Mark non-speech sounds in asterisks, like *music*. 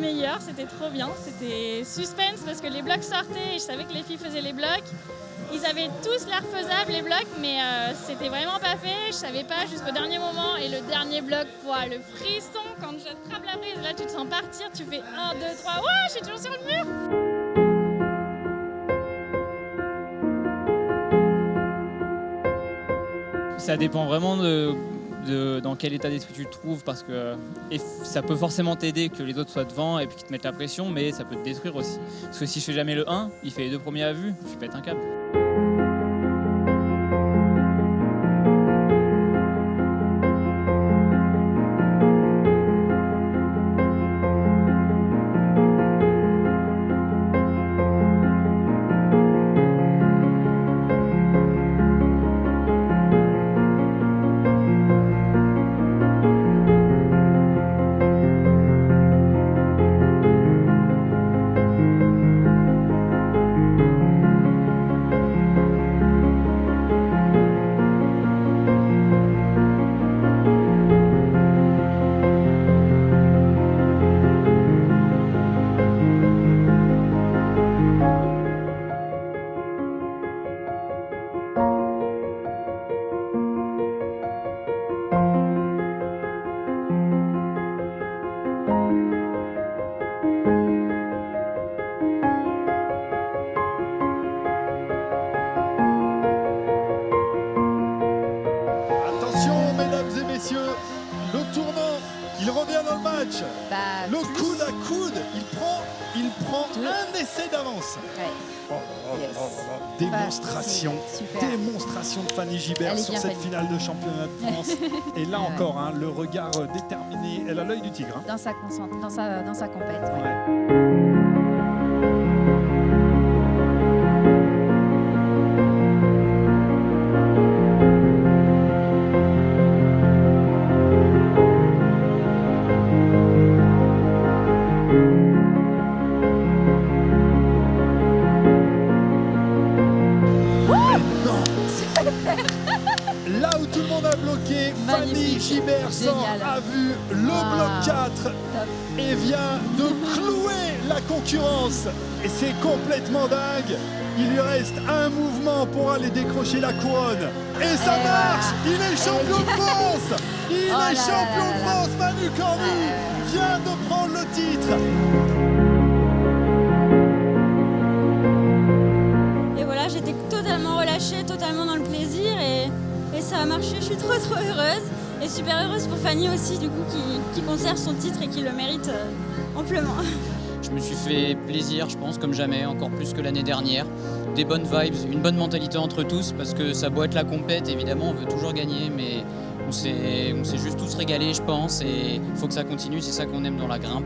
meilleur, c'était trop bien. C'était suspense parce que les blocs sortaient et je savais que les filles faisaient les blocs. Ils avaient tous l'air faisables les blocs, mais euh, c'était vraiment pas fait. Je savais pas jusqu'au dernier moment. Et le dernier bloc, voilà, le frisson quand je trappe la prise, là tu te sens partir, tu fais 1, 2, 3, ouais, je suis toujours sur le mur. Ça dépend vraiment de, de dans quel état d'esprit tu te trouves parce que ça peut forcément t'aider que les autres soient devant et puis qu'ils te mettent la pression, mais ça peut te détruire aussi. Parce que si je fais jamais le 1, il fait les deux premiers à vue, je pète un câble. Le tournant, il revient dans le match. Bah, Le coude à coude, il prend, il prend Deux. un essai d'avance. Ouais. Oh, oh, Yes. oh. Démonstration, Bah, démonstration de Fanny Gibert sur cette finale de championnat de France. Et là *laughs* Ouais. encore, hein, le regard euh, déterminé, elle a l'œil du tigre. hein. Dans sa, dans sa, dans sa compète. Ouais. A bloqué, Fanny. Gibert a vu le Ah. bloc 4 Top. et vient de clouer la concurrence. Et c'est complètement dingue. Il lui reste un mouvement pour aller décrocher la couronne. Et ça Et marche voilà. Il est champion de France Il Oh est là champion là de. France Manu Cornu vient de prendre le titre a marché. Je suis trop trop heureuse et super heureuse pour Fanny aussi du coup qui, conserve son titre et qui le mérite euh, amplement. Je me suis fait plaisir, je pense, comme jamais, encore plus que l'année dernière. Des bonnes vibes, une bonne mentalité entre tous, parce que ça être la compète, évidemment, on veut toujours gagner, mais on s'est juste tous régalés, je pense, et il faut que ça continue, c'est ça qu'on aime dans la grimpe.